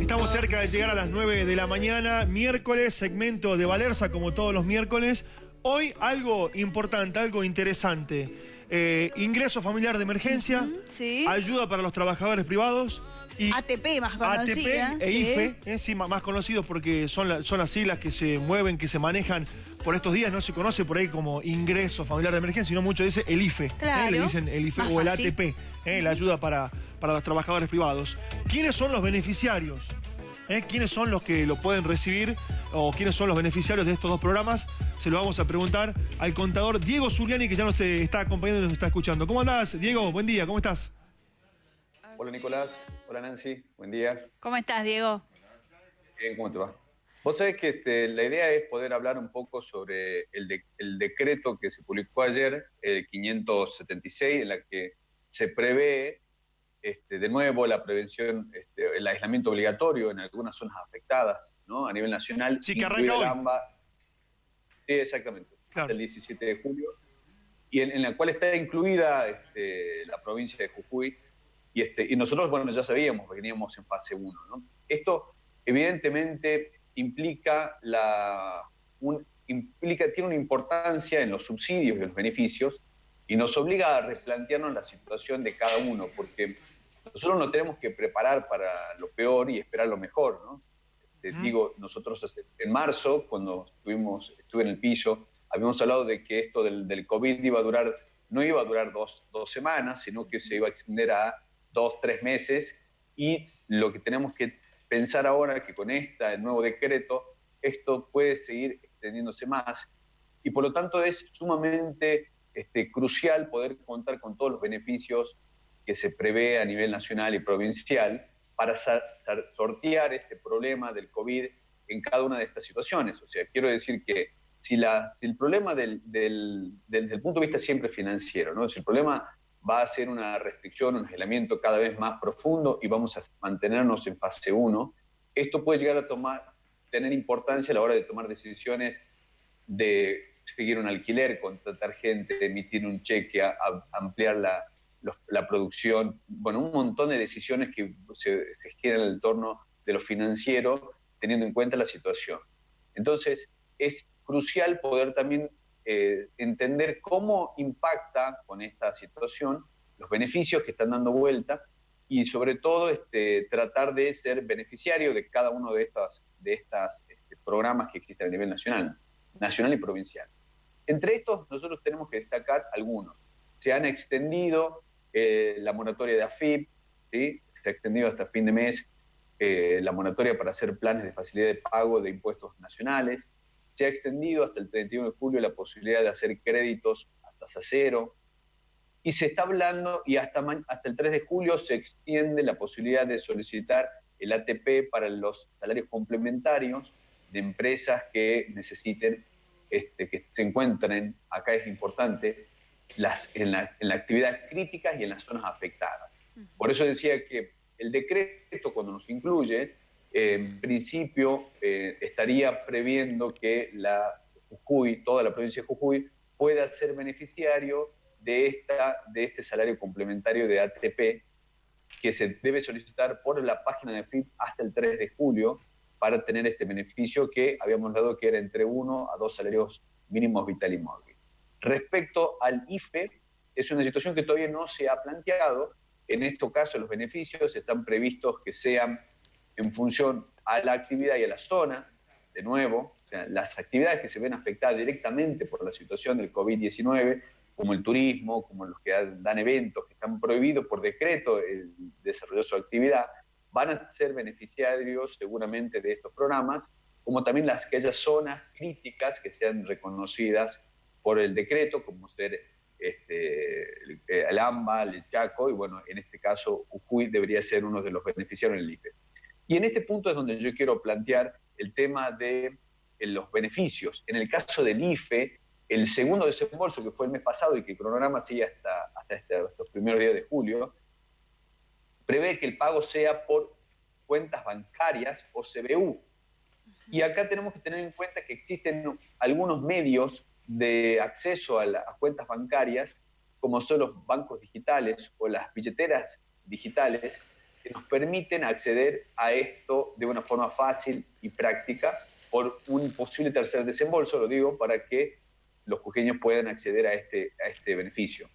Estamos cerca de llegar a las 9 de la mañana, miércoles, segmento de Valerza como todos los miércoles. Hoy algo importante, algo interesante. Eh, ingreso familiar de emergencia, sí. ayuda para los trabajadores privados. Y ATP más conocida. ATP e IFE, eh, sí, más conocidos porque son, son las siglas que se mueven, que se manejan por estos días. No se conoce por ahí como ingreso familiar de emergencia, sino mucho dice el IFE. Claro. Le dicen el IFE Más o el fácil. ATP, eh, la ayuda para, para los trabajadores privados. ¿Quiénes son los beneficiarios? ¿Eh? ¿Quiénes son los que lo pueden recibir o quiénes son los beneficiarios de estos dos programas? Se lo vamos a preguntar al contador Diego Zuliani, que ya nos eh, está acompañando y nos está escuchando. ¿Cómo andás, Diego? Buen día, ¿cómo estás? Hola Nicolás, hola Nancy, buen día. ¿Cómo estás, Diego? Bien, ¿cómo te va? Vos sabés que este, la idea es poder hablar un poco sobre el, de- el decreto que se publicó ayer, el 576, en la que se prevé este, de nuevo la prevención, este, el aislamiento obligatorio en algunas zonas afectadas, ¿no? A nivel nacional. Sí, que arranca hoy. Sí, exactamente. Claro. Hasta el 17 de julio. Y en, en la cual está incluida este, la provincia de Jujuy. Y, este, y nosotros, bueno, ya sabíamos, veníamos en fase 1, ¿no? Esto, evidentemente, implica la. un- implica, tiene una importancia en los subsidios y los beneficios y nos obliga a replantearnos la situación de cada uno, porque nosotros nos tenemos que preparar para lo peor y esperar lo mejor, ¿no? Te digo, nosotros en marzo, cuando estuvimos, estuve en el piso, habíamos hablado de que esto del, del COVID iba a durar, no iba a durar dos, dos semanas, sino que se iba a extender a dos, tres meses, y lo que tenemos que pensar ahora que con este nuevo decreto, esto puede seguir extendiéndose más, y por lo tanto es sumamente este, crucial poder contar con todos los beneficios que se prevé a nivel nacional y provincial para sortear este problema del COVID en cada una de estas situaciones. O sea, quiero decir que si, la, si el problema del, del- desde el punto de vista siempre financiero, ¿no? si el problema va a ser una restricción, un aislamiento cada vez más profundo y vamos a mantenernos en fase 1, esto puede llegar a tomar, tener importancia a la hora de tomar decisiones de seguir un alquiler, contratar gente, emitir un cheque, ampliar la, la producción, bueno, un montón de decisiones que se, se giran en el torno de lo financiero, teniendo en cuenta la situación. Entonces, es crucial poder también eh, entender cómo impacta con esta situación los beneficios que están dando vuelta y sobre todo este, tratar de ser beneficiario de cada uno de estas, de estas este, programas que existen a nivel nacional, nacional y provincial. Entre estos, nosotros tenemos que destacar algunos. Se han extendido eh, la moratoria de AFIP, se ha extendido hasta fin de mes eh, la moratoria para hacer planes de facilidad de pago de impuestos nacionales, se ha extendido hasta el 31 de julio la posibilidad de hacer créditos a tasa cero, y se está hablando, y hasta, hasta el 3 de julio se extiende la posibilidad de solicitar el ATP para los salarios complementarios de empresas que necesiten, este, que se encuentren, acá es importante, las, en, la, en la actividad crítica y en las zonas afectadas. Por eso decía que el decreto, cuando nos incluye, en principio eh, estaría previendo que la Jujuy, toda la provincia de Jujuy, pueda ser beneficiario de, esta, de este salario complementario de ATP que se debe solicitar por la página de FIP hasta el 3 de julio para tener este beneficio que habíamos dado que era entre uno a dos salarios mínimos vital y móvil. Respecto al IFE, es una situación que todavía no se ha planteado. En este caso, los beneficios están previstos que sean en función a la actividad y a la zona, de nuevo, las actividades que se ven afectadas directamente por la situación del COVID-19, como el turismo, como los que dan eventos, que están prohibidos por decreto el desarrollo de su actividad, van a ser beneficiarios seguramente de estos programas, como también las aquellas zonas críticas que sean reconocidas por el decreto, como ser este, el, el AMBA, el Chaco, y bueno, en este caso Jujuy debería ser uno de los beneficiarios del IFE. Y en este punto es donde yo quiero plantear el tema de eh, los beneficios. En el caso del IFE, el segundo desembolso, que fue el mes pasado y que el cronograma sigue hasta, hasta este, estos primeros días de julio, prevé que el pago sea por cuentas bancarias o CBU. Y acá tenemos que tener en cuenta que existen algunos medios de acceso a las cuentas bancarias, como son los bancos digitales o las billeteras digitales, que nos permiten acceder a esto de una forma fácil y práctica por un posible tercer desembolso, lo digo, para que los jujeños puedan acceder a este, a este beneficio.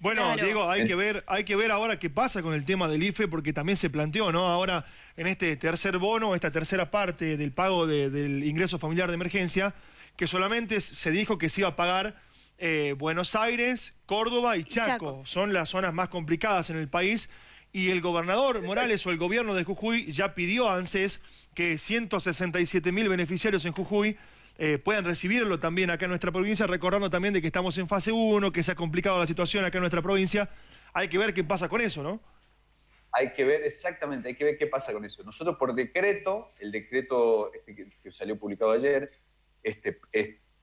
Bueno, Diego, hay que ver, hay que ver ahora qué pasa con el tema del IFE, porque también se planteó, ¿no? Ahora, en este tercer bono, esta tercera parte del pago del ingreso familiar de emergencia, que solamente se dijo que se iba a pagar eh, Buenos Aires, Córdoba y Chaco. Son las zonas más complicadas en el país. Y el gobernador Morales o el gobierno de Jujuy ya pidió a ANSES que 167 mil beneficiarios en Jujuy eh, puedan recibirlo también acá en nuestra provincia, recordando también de que estamos en fase 1, que se ha complicado la situación acá en nuestra provincia. Hay que ver qué pasa con eso, ¿no? Hay que ver exactamente, hay que ver qué pasa con eso. Nosotros por decreto, el decreto este que, salió publicado ayer, este,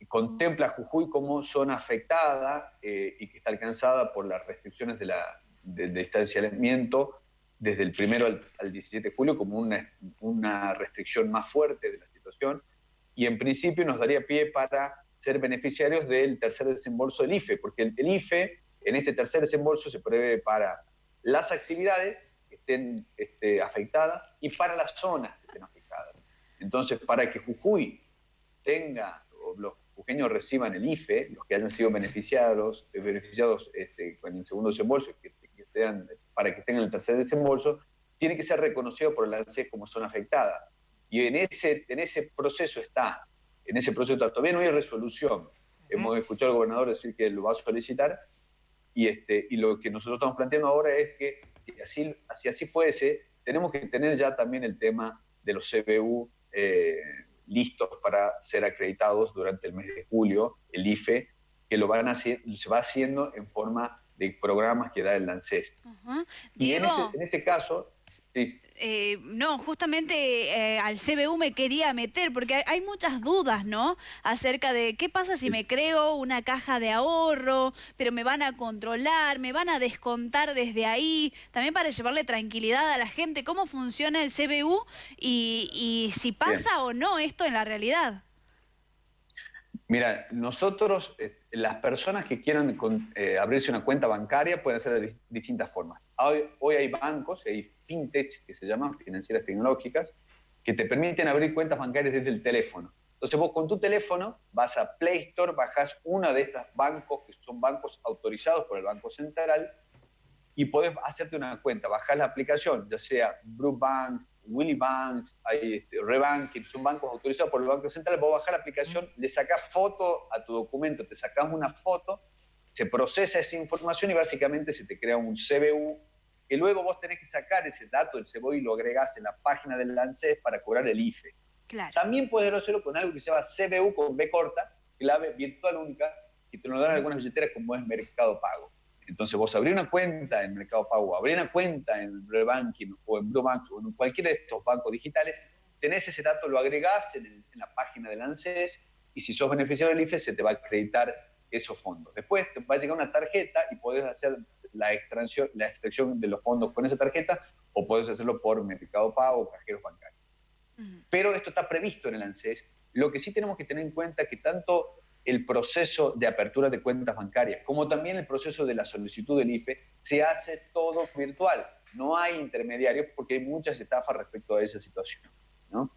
contempla a Jujuy como zona afectada eh, y que está alcanzada por las restricciones de la, de, distanciamiento desde el primero al, al, 17 de julio como una, una restricción más fuerte de la situación y en principio nos daría pie para ser beneficiarios del tercer desembolso del IFE, porque el, IFE en este tercer desembolso se prevé para las actividades que estén este, afectadas y para las zonas que estén afectadas. Entonces, para que Jujuy tenga, o los jujeños reciban el IFE, los que hayan sido beneficiados, beneficiados este, con el segundo desembolso, que, para que tengan el tercer desembolso, tiene que ser reconocido por el ANSES como zona afectada. Y en ese, en ese proceso está, en ese proceso todavía no hay resolución. Hemos escuchado al gobernador decir que lo va a solicitar y, este, y lo que nosotros estamos planteando ahora es que si así, así, así fuese, tenemos que tener ya también el tema de los CBU eh, listos para ser acreditados durante el mes de julio, el IFE, que lo van a hacer, se va haciendo en forma de programas que da el ANSES. Y en este, en este caso, eh, no, justamente eh, al CBU me quería meter porque hay, muchas dudas, ¿no? Acerca de qué pasa si me creo una caja de ahorro, pero me van a controlar, me van a descontar desde ahí, también para llevarle tranquilidad a la gente, cómo funciona el CBU y, si pasa o no esto en la realidad. Mira, nosotros, eh, las personas que quieran abrirse una cuenta bancaria pueden hacer de distintas formas. Hoy, hoy hay bancos, hay fintech, que se llaman financieras tecnológicas, que te permiten abrir cuentas bancarias desde el teléfono. Entonces vos con tu teléfono vas a Play Store, bajas uno de estos bancos, que son bancos autorizados por el Banco Central, y podés hacerte una cuenta, bajás la aplicación, ya sea Blue Banks, Willy Banks, hay este, Rebanking, son bancos autorizados por el Banco Central, vos bajás la aplicación, le sacás foto a tu documento, te sacás una foto, se procesa esa información y básicamente se te crea un CBU que luego vos tenés que sacar ese dato del cebo y lo agregás en la página del ANSES para cobrar el IFE. También puedes hacerlo con algo que se llama CBU con B corta, clave virtual única, que te lo dan algunas billeteras como es Mercado Pago. Entonces vos abrís una cuenta en Mercado Pago, abrís una cuenta en Rebanking o en Blue Bank o en cualquiera de estos bancos digitales, tenés ese dato, lo agregás en, en la página del ANSES y si sos beneficiario del IFE se te va a acreditar esos fondos. Después te va a llegar una tarjeta y podés hacer la extracción, la extracción de los fondos con esa tarjeta o puedes hacerlo por Mercado Pago o cajeros bancarios. Pero esto está previsto en el ANSES. Lo que sí tenemos que tener en cuenta es que tanto el proceso de apertura de cuentas bancarias como también el proceso de la solicitud del IFE se hace todo virtual. No hay intermediarios porque hay muchas estafas respecto a esa situación. ¿no?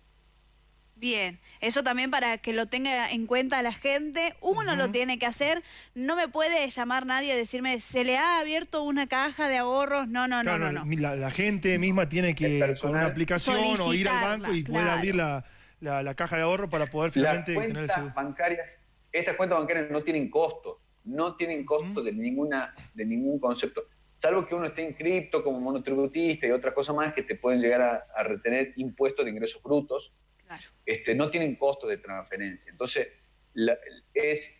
Bien, eso también para que lo tenga en cuenta la gente, uno lo tiene que hacer, no me puede llamar nadie a decirme, se le ha abierto una caja de ahorros, no, no, no, no. La, gente misma tiene que con una aplicación o ir al banco y poder abrir la, caja de ahorro para poder finalmente tener el seguro. bancarias, estas cuentas bancarias no tienen costo, no tienen costo de, ninguna, de ningún concepto salvo que uno esté inscripto como monotributista y otras cosas más que te pueden llegar a, a retener impuestos de ingresos brutos, este, no tienen costo de transferencia. Entonces, es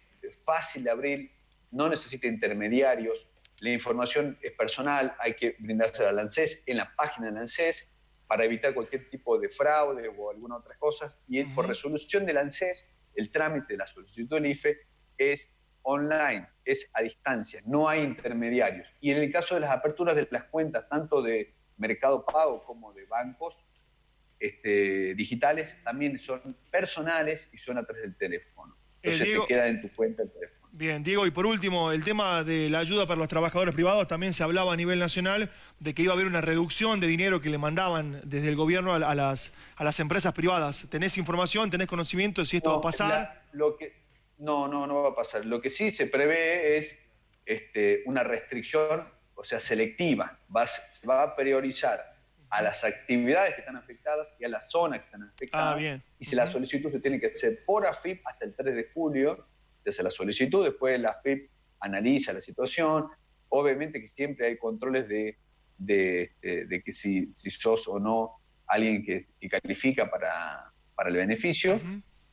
fácil de abrir, no necesita intermediarios, la información es personal, hay que brindarse al ANSES en la página del ANSES para evitar cualquier tipo de fraude o alguna otra cosa. Y por resolución del ANSES, el trámite de la solicitud del IFE es online, es a distancia, no hay intermediarios. Y en el caso de las aperturas de las cuentas, tanto de Mercado Pago como de bancos, este, digitales también son personales y son a través del teléfono. Entonces Diego- te queda en tu cuenta el teléfono. Bien, Diego, y por último, el tema de la ayuda para los trabajadores privados, también se hablaba a nivel nacional de que iba a haber una reducción de dinero que le mandaban desde el gobierno a, a las, a las empresas privadas. ¿Tenés información, tenés conocimiento de si esto va a pasar? la- lo que, no, no, no va a pasar. Lo que sí se prevé es este, una restricción, o sea, selectiva. Va, va a priorizar a las actividades que están afectadas y a las zonas que están afectadas. Ah, bien. Y si la solicitud se tiene que hacer por AFIP hasta el 3 de julio, hace la solicitud, después la AFIP analiza la situación. Obviamente que siempre hay controles de, de, de- de que si, si sos o no alguien que, que califica para, para el beneficio,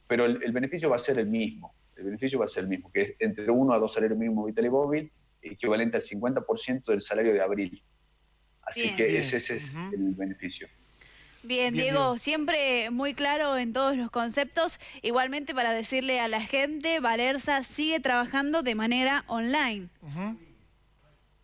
pero el, el beneficio va a ser el mismo. El beneficio va a ser el mismo, que es entre uno a dos salarios mínimos vital y móvil, equivalente al 50% del salario de abril. Así Bien. que Bien. ese, ese es el beneficio. Bien, Bien, Diego, Diego. siempre muy claro en todos los conceptos. Igualmente para decirle a la gente, Valerza sigue trabajando de manera online. Ujú.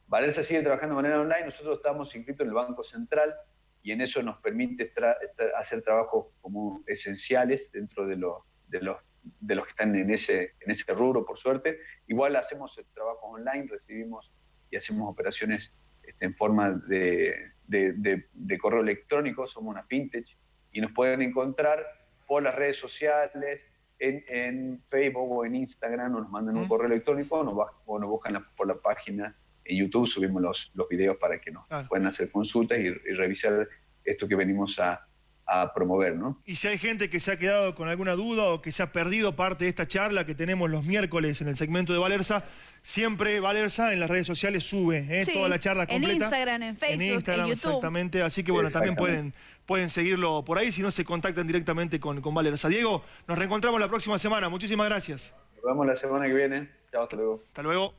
Valerza sigue trabajando de manera online, nosotros estamos inscritos en el Banco Central y en eso nos permite tra- tra- hacer trabajos como esenciales dentro de, los de, los, de los que están en ese, en ese rubro, por suerte. Igual hacemos el trabajo online, recibimos y hacemos operaciones este, en forma de, de- de- de correo electrónico, somos una fintech y nos pueden encontrar por las redes sociales, en, en Facebook o en Instagram, o nos mandan un Mm. correo electrónico o nos, o nos buscan la- por la página en YouTube, subimos los, los videos para que nos Claro. puedan hacer consultas y, y revisar esto que venimos a, a promover, ¿no? Y si hay gente que se ha quedado con alguna duda o que se ha perdido parte de esta charla que tenemos los miércoles en el segmento de Valerza, siempre Valerza en las redes sociales sube ¿eh? Sí, toda la charla en completa. Instagram, en Facebook, en Instagram, YouTube. exactamente. Así que bueno, también pueden, pueden seguirlo por ahí si no se contactan directamente con, con Valerza. Diego, nos reencontramos la próxima semana. Muchísimas gracias. Nos vemos la semana que viene. Chao, hasta luego. Hasta luego.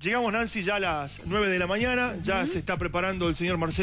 Llegamos, Nancy, ya a las 9 de la mañana. Ya se está preparando el señor Marcelo.